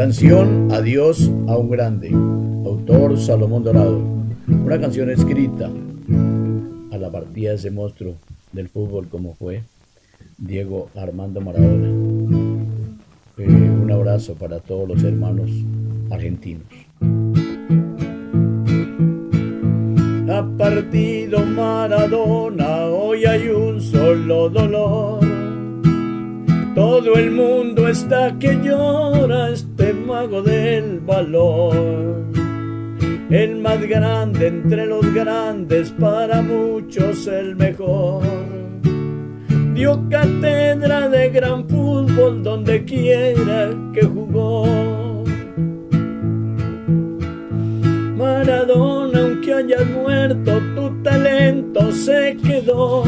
Canción Adiós a un grande, autor Salomón Dorado. Una canción escrita a la partida de ese monstruo del fútbol como fue Diego Armando Maradona. Eh, un abrazo para todos los hermanos argentinos. Ha partido Maradona, hoy hay un solo dolor. Todo el mundo está que llora mago del valor. El más grande entre los grandes, para muchos el mejor. Dio cátedra de gran fútbol donde quiera que jugó. Maradona, aunque hayas muerto, tu talento se quedó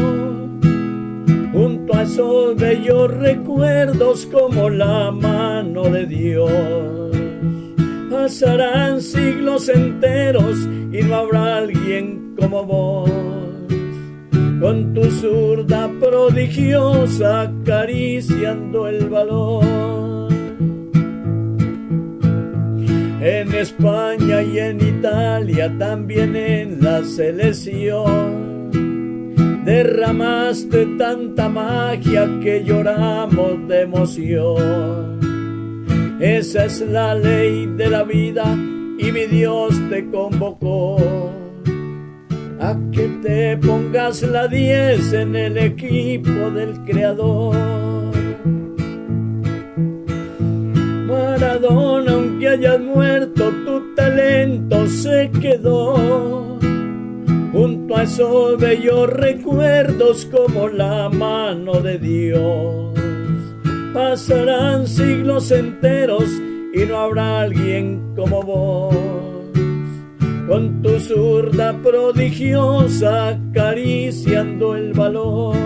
junto a esos bellos recuerdos como la mano de Dios. Pasarán siglos enteros y no habrá alguien como vos. Con tu zurda prodigiosa acariciando el valor. En España y en Italia, también en la selección derramaste tanta magia que lloramos de emoción. Esa es la ley de la vida y mi Dios te convocó a que te pongas la 10 en el equipo del Creador. Maradona, aunque hayas muerto, tu talento se quedó junto a esos bellos recuerdos como la mano de Dios. Pasarán siglos enteros y no habrá alguien como vos. Con tu zurda prodigiosa acariciando el valor.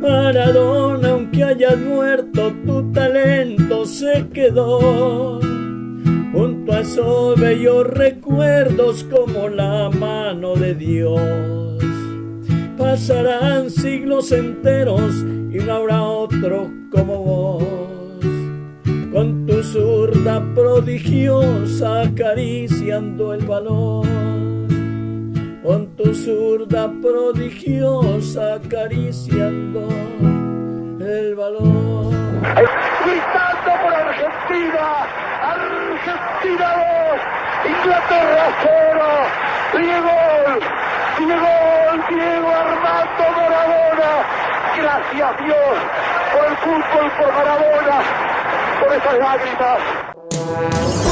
Maradona, aunque hayas muerto, tu talento se quedó junto a esos bellos recuerdos como la mano de Dios. Pasarán siglos enteros y no habrá otro como vos. Con tu zurda prodigiosa acariciando el valor. Con tu zurda prodigiosa acariciando el valor. Gritando por Argentina Argentina 2, Inglaterra 0, Diego, Diego, Diego Armando. Gracias Dios por el fútbol, por Maradona, por esas lágrimas.